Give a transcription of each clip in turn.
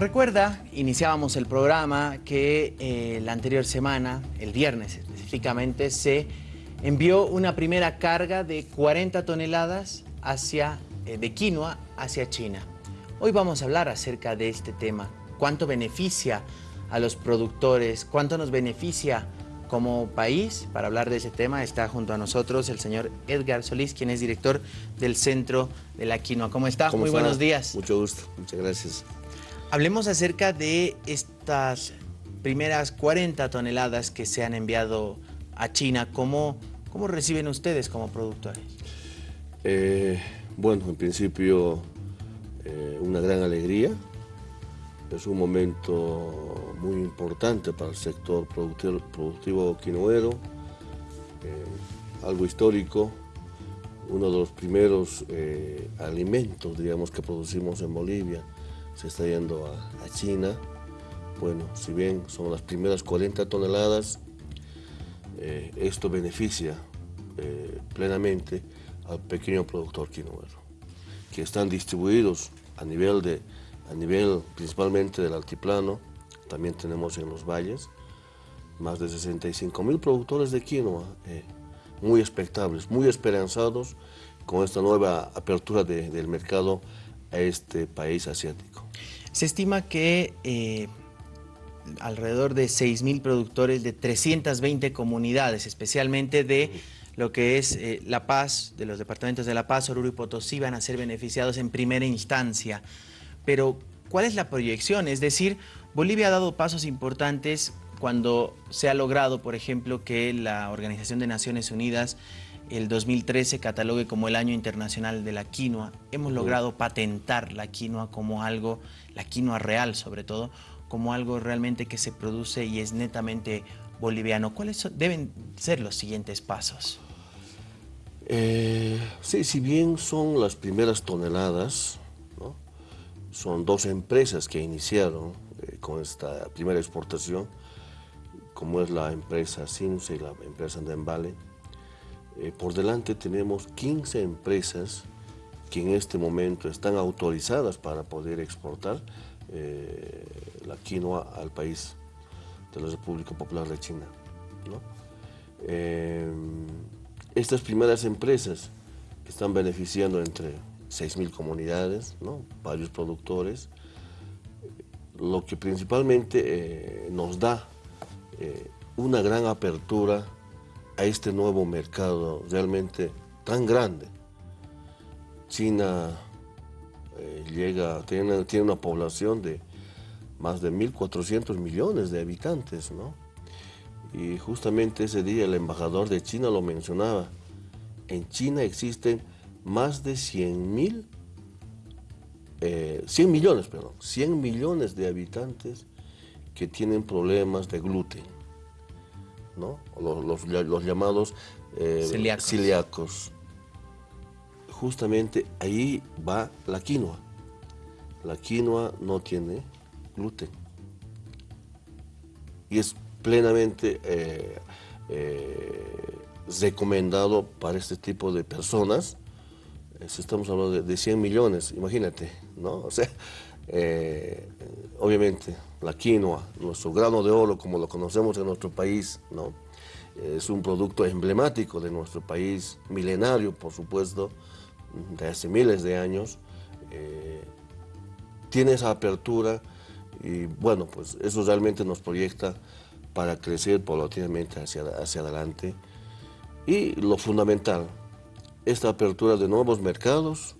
Recuerda, iniciábamos el programa que eh, la anterior semana, el viernes específicamente, se envió una primera carga de 40 toneladas hacia, eh, de quinoa hacia China. Hoy vamos a hablar acerca de este tema. ¿Cuánto beneficia a los productores? ¿Cuánto nos beneficia como país? Para hablar de ese tema está junto a nosotros el señor Edgar Solís, quien es director del Centro de la Quinoa. ¿Cómo está? ¿Cómo Muy está? buenos días. Mucho gusto, muchas gracias. Hablemos acerca de estas primeras 40 toneladas que se han enviado a China. ¿Cómo, cómo reciben ustedes como productores? Eh, bueno, en principio, eh, una gran alegría. Es un momento muy importante para el sector productivo, productivo quinoero, eh, algo histórico, uno de los primeros alimentos, digamos, que producimos en Bolivia, se está yendo a, China. Bueno, si bien son las primeras 40 toneladas, eh, esto beneficia eh, plenamente al pequeño productor quinoero, que están distribuidos a nivel, de, a nivel principalmente del altiplano, también tenemos en los valles, más de 65 mil productores de quinoa, eh, muy expectables, muy esperanzados con esta nueva apertura de- del mercado a este país asiático. Se estima que eh, alrededor de 6.000 productores de 320 comunidades, especialmente de lo que es eh, La Paz, de los departamentos de La Paz, Oruro y Potosí, van a ser beneficiados en primera instancia. Pero, ¿cuál es la proyección? Es decir, Bolivia ha dado pasos importantes cuando se ha logrado, por ejemplo, que la Organización de Naciones Unidas el 2013 catalogue como el Año Internacional de la Quinoa. Hemos logrado patentar la quinoa como algo, la quinoa real sobre todo, como algo realmente que se produce y es netamente boliviano. ¿Cuáles deben ser los siguientes pasos? Eh, sí, si bien son las primeras toneladas, ¿no? son dos empresas que iniciaron eh, con esta primera exportación, como es la empresa Simse y la empresa Andembale. Eh, por delante tenemos 15 empresas que en este momento están autorizadas para poder exportar eh, la quinoa al país de la República Popular de China. Eh, estas primeras empresas que están beneficiando entre 6.000 comunidades, varios productores, lo que principalmente nos da eh, una gran apertura a este nuevo mercado realmente tan grande. China eh, llega, tiene, tiene una población de más de 1.400 millones de habitantes, ¿no? Y justamente ese día el embajador de China lo mencionaba. En China existen más de 100 mil, eh, 100 millones, perdón, 100 millones de habitantes que tienen problemas de gluten, ¿no? Los, los- los llamados eh, Celíacos. celíacos. Justamente ahí va la quinoa. La quinoa no tiene gluten y es plenamente eh, eh, recomendado para este tipo de personas. Eh, si estamos hablando de, de 100 millones, imagínate, ¿no? O sea, eh, obviamente la quinoa, nuestro grano de oro como lo conocemos en nuestro país, ¿no? Es un producto emblemático de nuestro país, milenario, por supuesto, de hace miles de años. Eh, tiene esa apertura y bueno, pues eso realmente nos proyecta para crecer paulatinamente hacia, hacia adelante. Y lo fundamental, esta apertura de nuevos mercados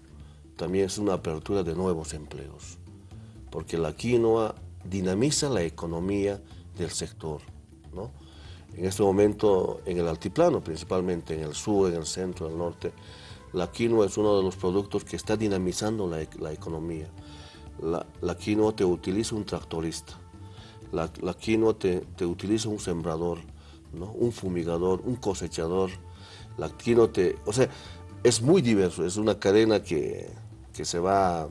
también es una apertura de nuevos empleos, porque la quinoa dinamiza la economía del sector. ¿no? En este momento, en el altiplano, principalmente en el sur, en el centro, en el norte, la quinoa es uno de los productos que está dinamizando la, e- la economía. La, la quinoa te utiliza un tractorista, la, la quinoa te, te utiliza un sembrador, ¿no? un fumigador, un cosechador. La quinoa te... O sea, es muy diverso, es una cadena que, que se va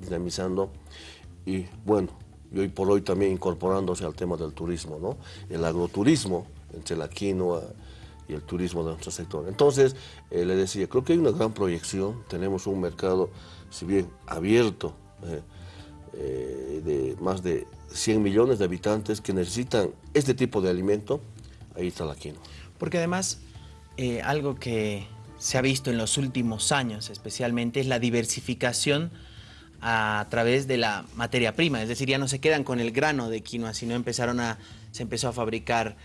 dinamizando y bueno, y hoy por hoy también incorporándose al tema del turismo, ¿no? El agroturismo entre la quinoa y el turismo de nuestro sector. Entonces, eh, le decía, creo que hay una gran proyección, tenemos un mercado, si bien abierto, eh, eh, de más de 100 millones de habitantes que necesitan este tipo de alimento, ahí está la quinoa. Porque además, eh, algo que se ha visto en los últimos años especialmente es la diversificación a través de la materia prima, es decir, ya no se quedan con el grano de quinoa, sino empezaron a, se empezó a fabricar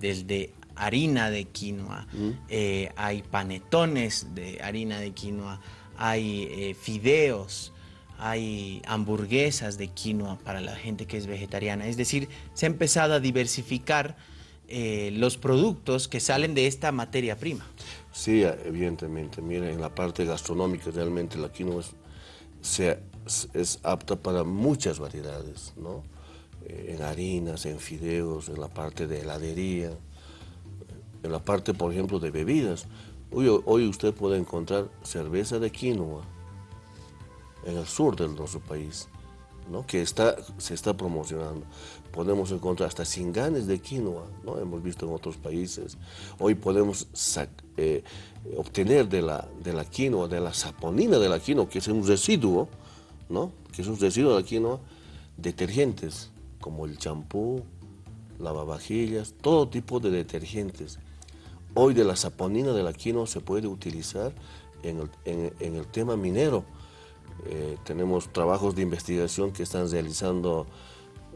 desde harina de quinoa, mm. eh, hay panetones de harina de quinoa, hay eh, fideos, hay hamburguesas de quinoa para la gente que es vegetariana. Es decir, se ha empezado a diversificar eh, los productos que salen de esta materia prima. Sí, evidentemente. Mira, en la parte gastronómica realmente la quinoa es, es apta para muchas variedades, ¿no? en harinas, en fideos, en la parte de heladería, en la parte, por ejemplo, de bebidas. Hoy, usted puede encontrar cerveza de quinoa en el sur de nuestro país, ¿no? que está, se está promocionando. Podemos encontrar hasta cinganes de quinoa, ¿no? hemos visto en otros países. Hoy podemos eh, obtener de la, de la quinoa, de la saponina de la quinoa, que es un residuo, ¿no? que es un residuo de la quinoa, detergentes como el champú, lavavajillas, todo tipo de detergentes. Hoy de la saponina de la quinoa se puede utilizar en el, tema minero. Eh, tenemos trabajos de investigación que están realizando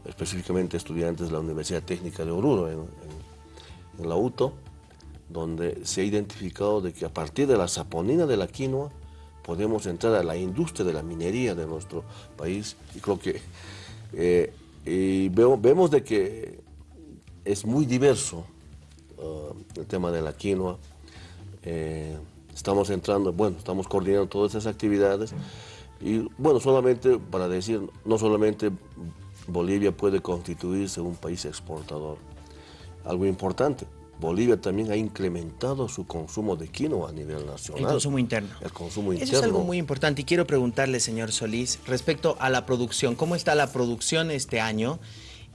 específicamente estudiantes de la Universidad Técnica de Oruro, en, la UTO, donde se ha identificado de que a partir de la saponina de la quinoa podemos entrar a la industria de la minería de nuestro país y creo que eh, vemos de que es muy diverso Uh, el tema de la quinoa. Eh, estamos entrando, bueno, estamos coordinando todas esas actividades y bueno, solamente para decir, no solamente Bolivia puede constituirse un país exportador, algo importante, Bolivia también ha incrementado su consumo de quinoa a nivel nacional. El consumo interno. El consumo interno. Eso es algo muy importante y quiero preguntarle, señor Solís, respecto a la producción, ¿cómo está la producción este año?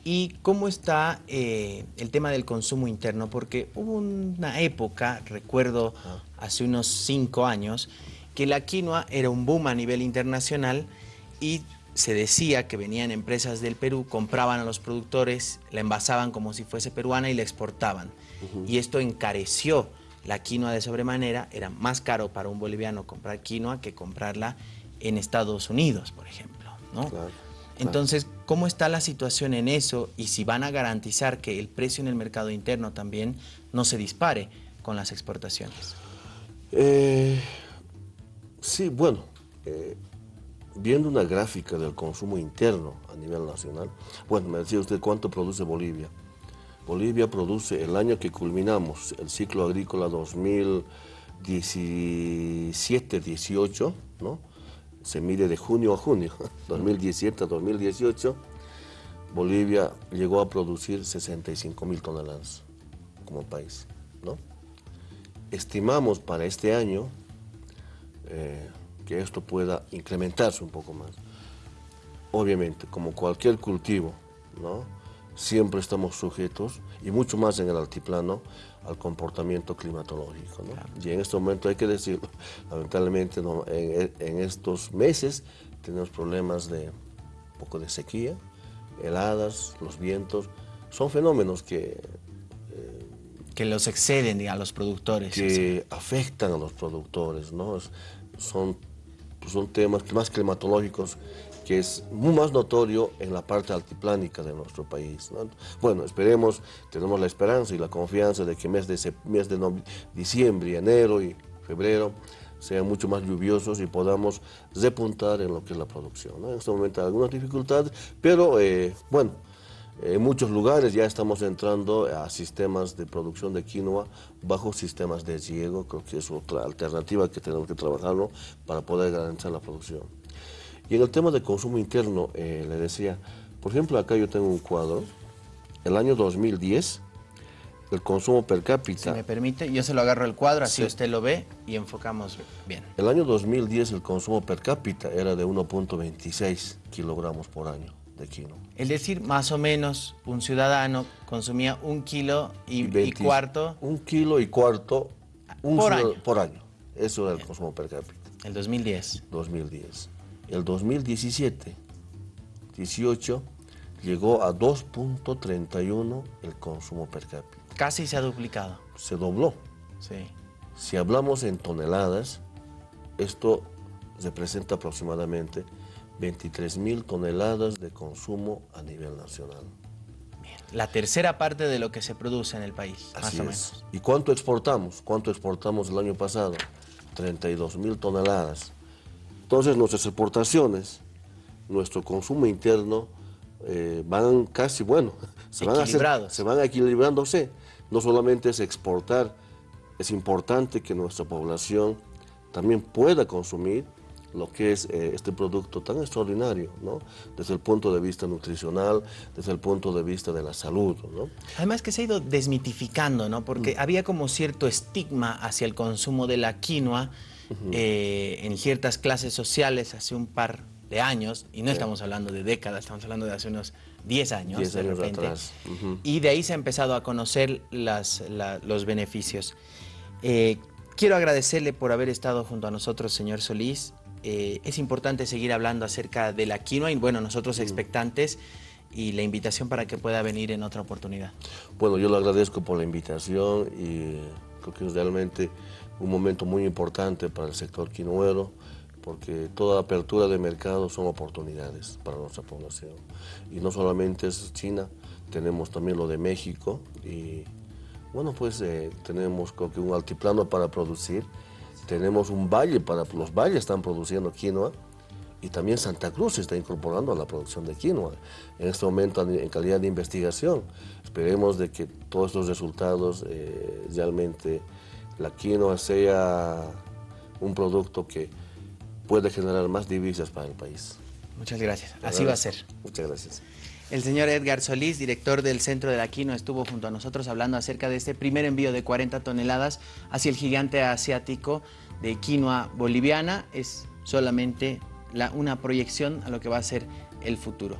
¿Y cómo está eh, el tema del consumo interno? Porque hubo una época, recuerdo hace unos cinco años, que la quinoa era un boom a nivel internacional y se decía que venían empresas del Perú, compraban a los productores, la envasaban como si fuese peruana y la exportaban. Y esto encareció la quinoa de sobremanera, era más caro para un boliviano comprar quinoa que comprarla en Estados Unidos, por ejemplo. ¿no? Entonces, ¿cómo está la situación en eso? Y si van a garantizar que el precio en el mercado interno también no se dispare con las exportaciones. Eh, sí, bueno, eh, viendo una gráfica del consumo interno a nivel nacional, bueno, me decía usted cuánto produce Bolivia. Bolivia produce el año que culminamos el ciclo agrícola 2017-18, ¿no? se mide de junio a junio, 2017 a 2018, Bolivia llegó a producir 65 mil toneladas como país. ¿no? Estimamos para este año eh, que esto pueda incrementarse un poco más. Obviamente, como cualquier cultivo, ¿no? siempre estamos sujetos, y mucho más en el altiplano, al comportamiento climatológico. Y en este momento hay que decirlo, lamentablemente en, estos meses tenemos problemas de un poco de sequía, heladas, los vientos, son fenómenos que... Que los exceden a los productores. Que afectan a los productores, ¿no? Son, son temas más climatológicos que es muy más notorio en la parte altiplánica de nuestro país. Bueno, esperemos, tenemos la esperanza y la confianza de que mes de, mes de diciembre, enero y febrero sean mucho más lluviosos y podamos repuntar en lo que es la producción. En este momento hay algunas dificultades, pero eh, bueno, en muchos lugares ya estamos entrando a sistemas de producción de quinoa bajo sistemas de riego, creo que es otra alternativa que tenemos que trabajarlo para poder garantizar la producción. Y en el tema de consumo interno, eh, le decía, por ejemplo, acá yo tengo un cuadro, el año 2010, el consumo per cápita... Si me permite, yo se lo agarro el cuadro, así usted lo ve y enfocamos bien. El año 2010 el consumo per cápita era de 1.26 kilogramos por año de quinoa. Es decir, más o menos un ciudadano consumía un kilo y, cuarto... Un kilo y cuarto por, año. por año. Eso era el consumo per cápita. El 2010. 2010 el 2017 18 llegó a 2.31 el consumo per cápita. Casi se ha duplicado. Se dobló. Sí. Si hablamos en toneladas, esto representa aproximadamente 23 mil toneladas de consumo a nivel nacional. Bien. La tercera parte de lo que se produce en el país, Así más o es. menos. ¿Y cuánto exportamos? ¿Cuánto exportamos el año pasado? 32 mil toneladas. Entonces nuestras exportaciones, nuestro consumo interno eh, van casi, bueno, se van, hacer- se van equilibrándose. No solamente es exportar, es importante que nuestra población también pueda consumir lo que es eh, este producto tan extraordinario, ¿no? Desde el punto de vista nutricional, desde el punto de vista de la salud, ¿no? Además que se ha ido desmitificando, ¿no? Porque Mm. había como cierto estigma hacia el consumo de la quinoa eh, en ciertas clases sociales hace un par de años, y no estamos hablando de décadas, estamos hablando de hace unos 10 años, 10 de años repente. atrás. Ujú. Y de ahí se ha empezado a conocer las, la- los beneficios. Eh, quiero agradecerle por haber estado junto a nosotros, señor Solís. Eh, es importante seguir hablando acerca de la quinoa y bueno, nosotros expectantes y la invitación para que pueda venir en otra oportunidad. Bueno, yo le agradezco por la invitación y creo que es realmente un momento muy importante para el sector quinoero porque toda apertura de mercado son oportunidades para nuestra población. Y no solamente es China, tenemos también lo de México y bueno, pues eh, tenemos creo que un altiplano para producir, tenemos un valle para, los valles están produciendo quinoa y también Santa Cruz se está incorporando a la producción de quinoa. En este momento en calidad de investigación, esperemos de que todos estos resultados eh, realmente la quinoa sea un producto que puede generar más divisas para el país. Muchas gracias. Así va a ser. Muchas gracias. El señor Edgar Solís, director del Centro de la Quinoa, estuvo junto a nosotros hablando acerca de este primer envío de 40 toneladas hacia el gigante asiático de quinoa boliviana. Es solamente la- una proyección a lo que va a ser el futuro.